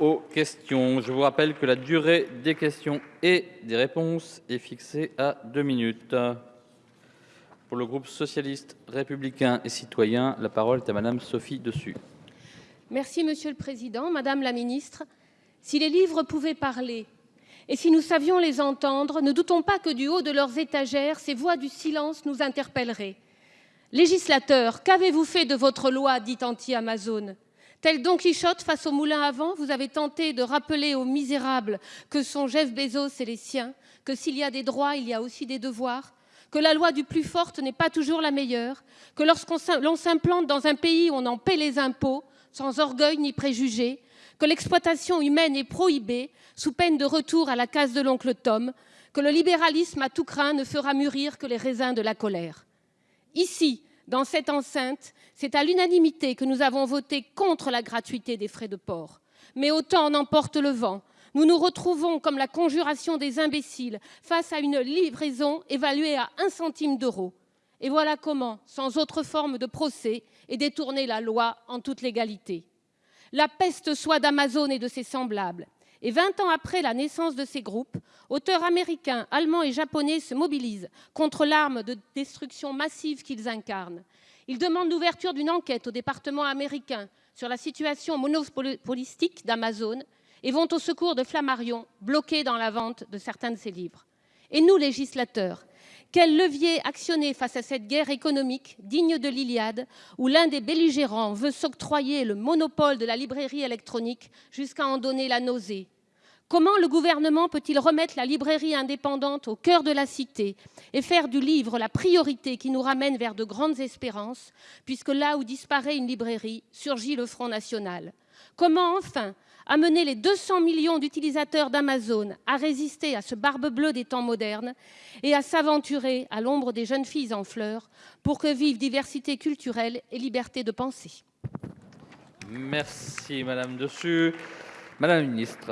aux questions. Je vous rappelle que la durée des questions et des réponses est fixée à deux minutes. Pour le groupe socialiste, républicain et citoyen, la parole est à Madame Sophie Dessus. Merci Monsieur le Président, Madame la Ministre. Si les livres pouvaient parler et si nous savions les entendre, ne doutons pas que du haut de leurs étagères, ces voix du silence nous interpelleraient. Législateur, qu'avez-vous fait de votre loi dite anti-Amazon Tel Don Quichotte face au moulin à vent, vous avez tenté de rappeler aux misérables que sont Jeff Bezos et les siens, que s'il y a des droits, il y a aussi des devoirs, que la loi du plus fort n'est pas toujours la meilleure, que lorsqu'on s'implante dans un pays on en paie les impôts, sans orgueil ni préjugés, que l'exploitation humaine est prohibée, sous peine de retour à la case de l'oncle Tom, que le libéralisme à tout craint ne fera mûrir que les raisins de la colère. Ici, dans cette enceinte, c'est à l'unanimité que nous avons voté contre la gratuité des frais de port. Mais autant en emporte le vent. Nous nous retrouvons comme la conjuration des imbéciles face à une livraison évaluée à un centime d'euro. Et voilà comment, sans autre forme de procès, est détournée la loi en toute légalité. La peste soit d'Amazon et de ses semblables. Et 20 ans après la naissance de ces groupes, auteurs américains, allemands et japonais se mobilisent contre l'arme de destruction massive qu'ils incarnent. Ils demandent l'ouverture d'une enquête au département américain sur la situation monopolistique d'Amazon et vont au secours de Flammarion, bloqué dans la vente de certains de ses livres. Et nous, législateurs, quel levier actionner face à cette guerre économique digne de l'Iliade, où l'un des belligérants veut s'octroyer le monopole de la librairie électronique jusqu'à en donner la nausée? Comment le gouvernement peut-il remettre la librairie indépendante au cœur de la cité et faire du livre la priorité qui nous ramène vers de grandes espérances, puisque là où disparaît une librairie, surgit le Front national? Comment enfin amener les 200 millions d'utilisateurs d'Amazon à résister à ce barbe bleue des temps modernes et à s'aventurer à l'ombre des jeunes filles en fleurs pour que vivent diversité culturelle et liberté de penser Merci Madame Dessus. Madame la Ministre.